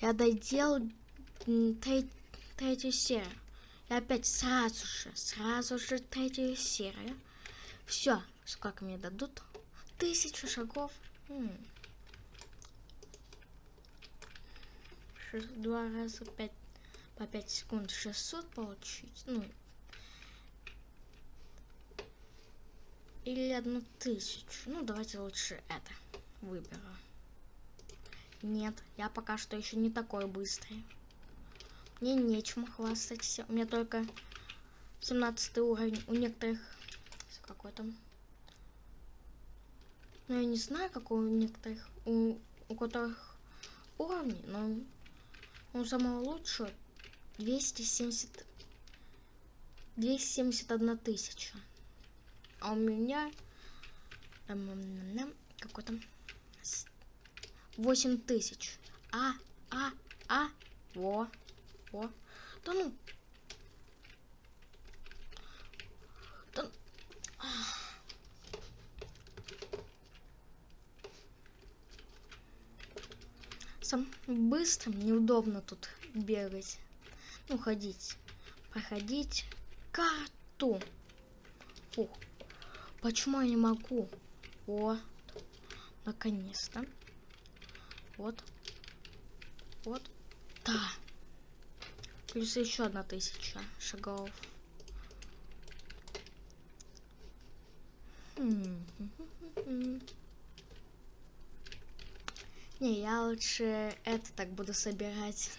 Я доделал треть, третью серию. И опять сразу же, сразу же третью серию. Все, сколько мне дадут? Тысячу шагов. М Два раза пять по 5 секунд 600 получить. Ну, или одну тысячу. Ну, давайте лучше это выберу. Нет, я пока что еще не такой быстрый. Мне нечем хвастаться. У меня только 17 уровень. У некоторых... Какой там? Ну, я не знаю, какой у некоторых... У, у которых уровни, но у самого лучшего 270... 271 тысяча. А у меня... Какой там? 8 тысяч. А, а, а, во, во. Да ну. Да... Сам быстрым неудобно тут бегать. Ну, ходить. Проходить карту. Фух. Почему я не могу? О, наконец-то. Вот. Вот. Да. Плюс еще одна тысяча шагов. Не, я лучше это так буду собирать.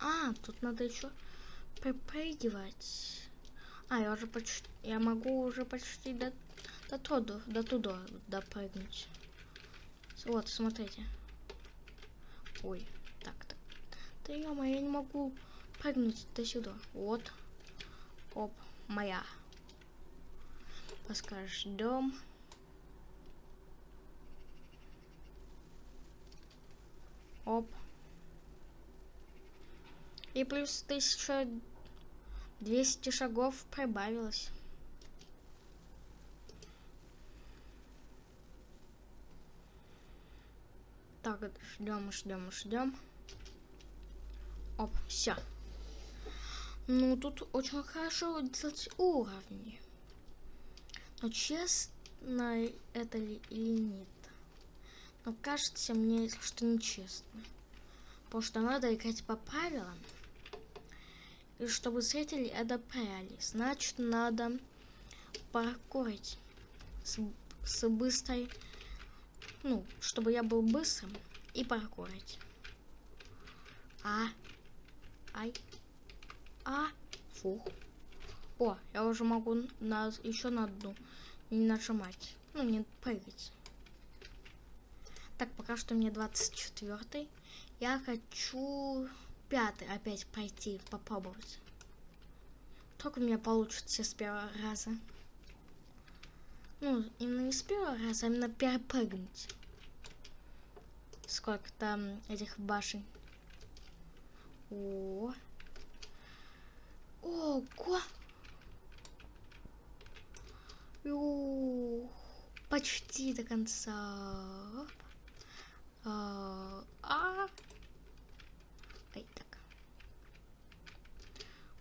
А, тут надо еще припрыгивать. А, я уже почти... Я могу уже почти до, до, туда, до туда допрыгнуть. Вот, смотрите. Ой, так, так. Да ё я не могу прыгнуть до сюда. Вот. Оп, моя. Поскажешь дом. Оп. И плюс 1200 шагов прибавилось. Так, ждем, ждем, ждем. Оп, все. Ну, тут очень хорошо делать уровни. Но честно это ли или нет? Но кажется мне, что нечестно. Потому что надо играть по правилам. И чтобы зрители одобряли, значит надо паркурить с, с быстрой, ну, чтобы я был быстрым и паркурить. А, ай, а, фух. О, я уже могу на, еще на одну не нажимать, ну, не прыгать. Так, пока что мне 24 Я хочу пятый опять пойти, попробовать. Только у меня получится с первого раза. Ну, именно не с первого раза, а именно перепрыгнуть. Сколько там этих башен. О, Ого! Ух, почти до конца. А, а, Ай, так.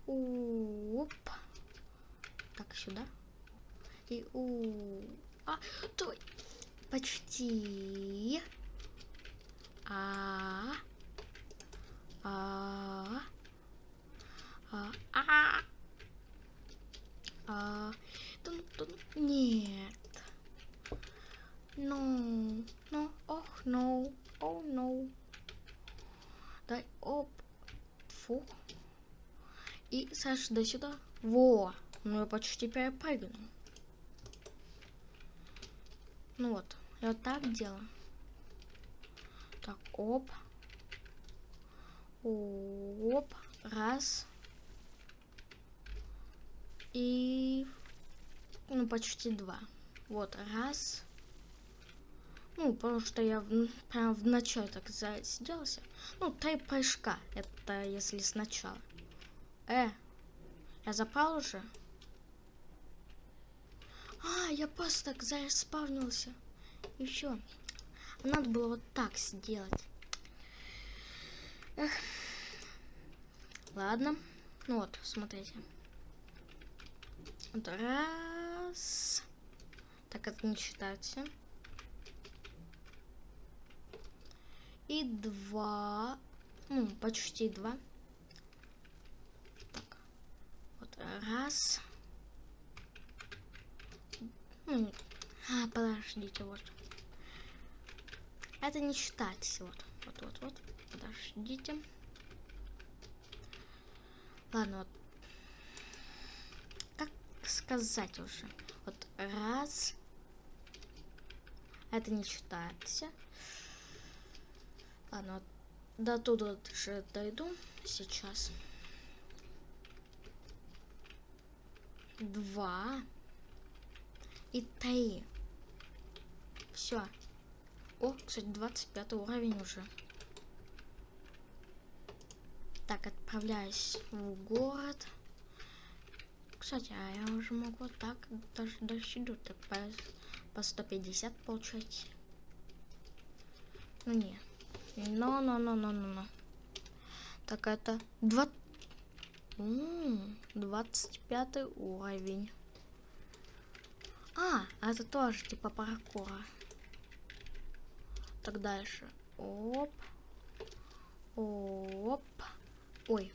Оп. Так, сюда. И у. А, той. Почти. А. А. А. А. А. Тун, тун. Нет. No. No. Ох, no. Oh, no. Дай, оп. Фу. И, Саша, до сюда. Во. Ну, я почти перепрыгнул. Ну вот. Я вот так делаю. Так, оп. Оп. Раз. И... Ну, почти два. Вот, раз. Ну, потому что я в, прям в начале так засиделся. Ну, три прыжка. Это если сначала. Э, я запал уже? А, я просто так заспавнился. Все. Надо было вот так сделать. Эх. Ладно. Ну вот, смотрите. Вот раз. Так, это не считается. И два. Ну, почти два. Так. Вот раз. Ну, а, подождите, вот. Это не считается. Вот, вот, вот, вот. Подождите. Ладно, вот. Как сказать уже? Вот раз. Это не считается. Ладно, вот до туда же дойду сейчас. Два. И три. Все. О, кстати, 25 уровень уже. Так, отправляюсь в город. Кстати, а я уже могу так даже досчитать так по, по 150 получать. Ну не. Но, но, но, но, но, но. Так, это 2... 25 уровень. А, это тоже типа паркура. Так дальше. Оп. Оп. Ой.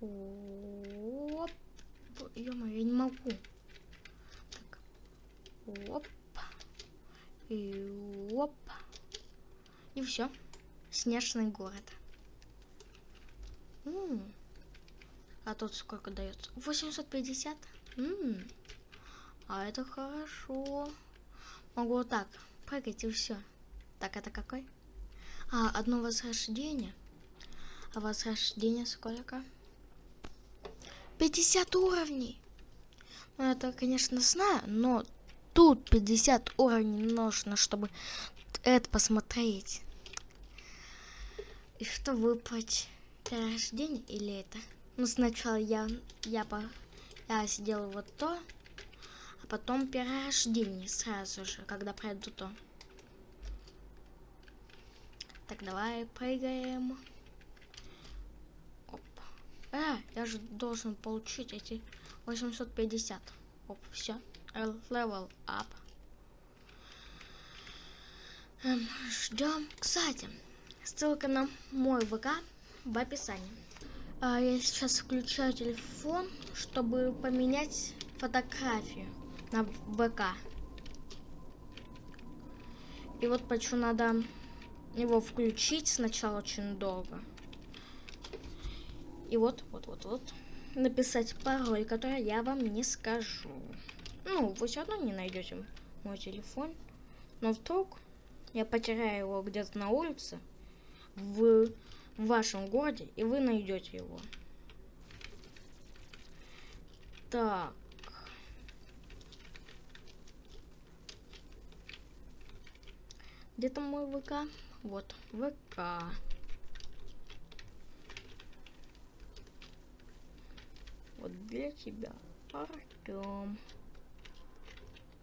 Оп. ё я не могу. Так. Оп. И оп. И все. Снежный город. М -м. А тут сколько дается? 850? М -м. А это хорошо. Могу вот так прыгать и все. Так, это какой? А, одно возрождение. А возрождение сколько? 50 уровней. Ну, это, конечно, знаю, но тут 50 уровней нужно, чтобы это посмотреть. И что выбрать? Рождение или это? Ну, сначала я, я, по, я сделаю вот то, а потом перерождение сразу же, когда пройду то. Так, давай прыгаем. А, я же должен получить эти 850. Оп, все. Level up. Эм, ждем. Кстати, ссылка на мой ВК в описании. А, я сейчас включаю телефон, чтобы поменять фотографию на ВК. И вот почему надо его включить сначала очень долго. И вот, вот, вот, вот. Написать пароль, который я вам не скажу. Ну, вы все равно не найдете мой телефон. Но вдруг я потеряю его где-то на улице в, в вашем городе, и вы найдете его. Так. Где-то мой ВК? Вот, ВК. Вот для тебя. Артем.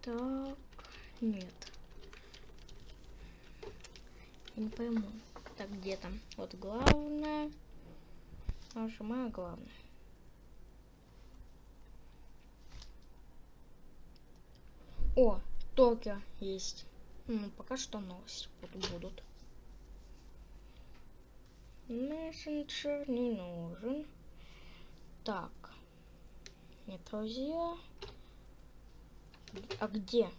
Так, нет. Я не пойму. Так, где там? Вот главное. Нажимаю главное. О, Токио есть. Ну, пока что новости будут. Мессенджер не нужен. Так. Нет, друзья. А где?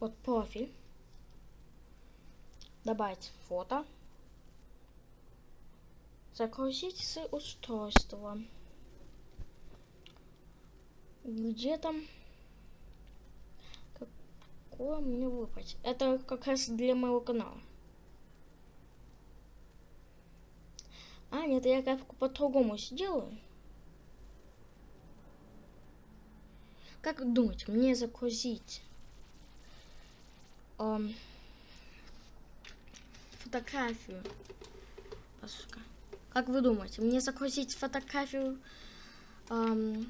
Вот профиль. Добавить фото. Загрузить с устройства. Где там? Какое мне выбрать? Это как раз для моего канала. А, нет, я как по-другому сделаю. Как думать, мне загрузить эм, фотографию. Как вы думаете, мне загрузить фотографию эм,